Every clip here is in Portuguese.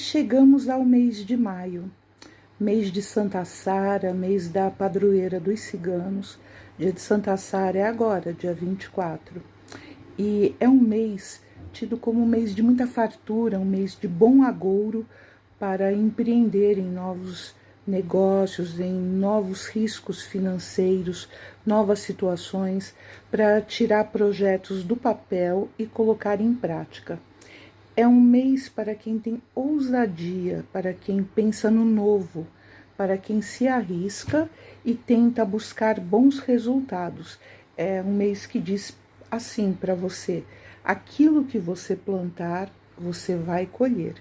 chegamos ao mês de maio, mês de Santa Sara, mês da padroeira dos ciganos. Dia de Santa Sara é agora, dia 24. E é um mês tido como um mês de muita fartura, um mês de bom agouro para empreender em novos negócios, em novos riscos financeiros, novas situações, para tirar projetos do papel e colocar em prática. É um mês para quem tem ousadia, para quem pensa no novo, para quem se arrisca e tenta buscar bons resultados. É um mês que diz assim para você: aquilo que você plantar, você vai colher.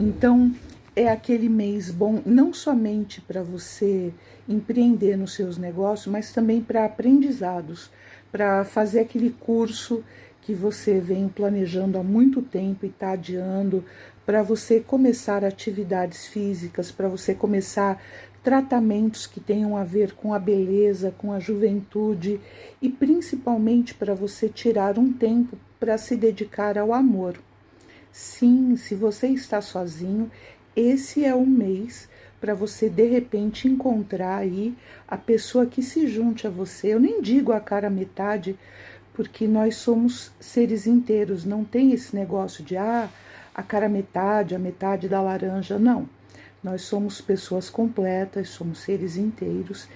Então, é aquele mês bom não somente para você empreender nos seus negócios, mas também para aprendizados, para fazer aquele curso que você vem planejando há muito tempo e está adiando, para você começar atividades físicas, para você começar tratamentos que tenham a ver com a beleza, com a juventude e principalmente para você tirar um tempo para se dedicar ao amor. Sim, se você está sozinho, esse é o mês para você de repente encontrar aí a pessoa que se junte a você. Eu nem digo a cara metade, porque nós somos seres inteiros, não tem esse negócio de ah, a cara metade, a metade da laranja, não. Nós somos pessoas completas, somos seres inteiros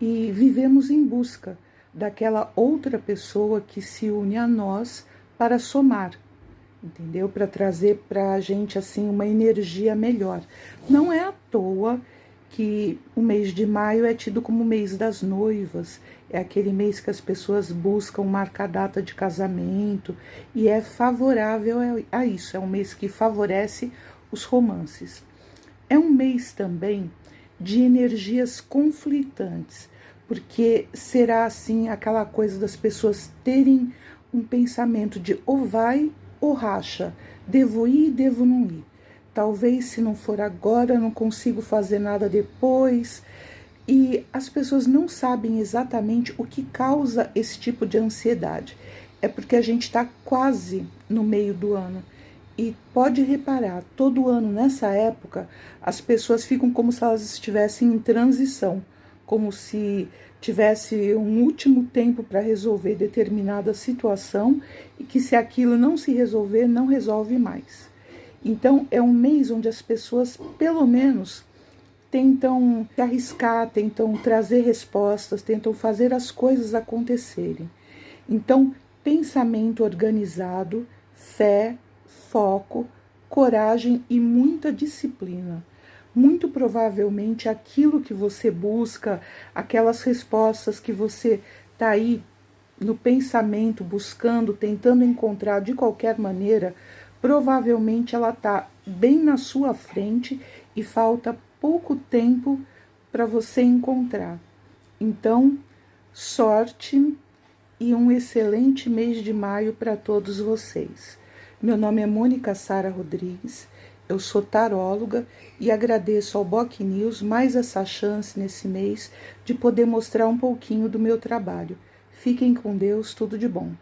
e vivemos em busca daquela outra pessoa que se une a nós para somar, entendeu? Para trazer para a gente assim uma energia melhor. Não é à toa que o mês de maio é tido como o mês das noivas, é aquele mês que as pessoas buscam marcar data de casamento e é favorável a isso, é um mês que favorece os romances. É um mês também de energias conflitantes, porque será assim aquela coisa das pessoas terem um pensamento de ou vai ou racha, devo ir, devo não ir. Talvez se não for agora, não consigo fazer nada depois. E as pessoas não sabem exatamente o que causa esse tipo de ansiedade. É porque a gente está quase no meio do ano. E pode reparar, todo ano nessa época, as pessoas ficam como se elas estivessem em transição, como se tivesse um último tempo para resolver determinada situação e que se aquilo não se resolver, não resolve mais. Então, é um mês onde as pessoas, pelo menos, tentam se arriscar, tentam trazer respostas, tentam fazer as coisas acontecerem. Então, pensamento organizado, fé, foco, coragem e muita disciplina. Muito provavelmente aquilo que você busca, aquelas respostas que você está aí no pensamento buscando, tentando encontrar de qualquer maneira, provavelmente ela está bem na sua frente e falta pouco tempo para você encontrar. Então, sorte e um excelente mês de maio para todos vocês. Meu nome é Mônica Sara Rodrigues, eu sou taróloga e agradeço ao Boc News mais essa chance nesse mês de poder mostrar um pouquinho do meu trabalho. Fiquem com Deus, tudo de bom.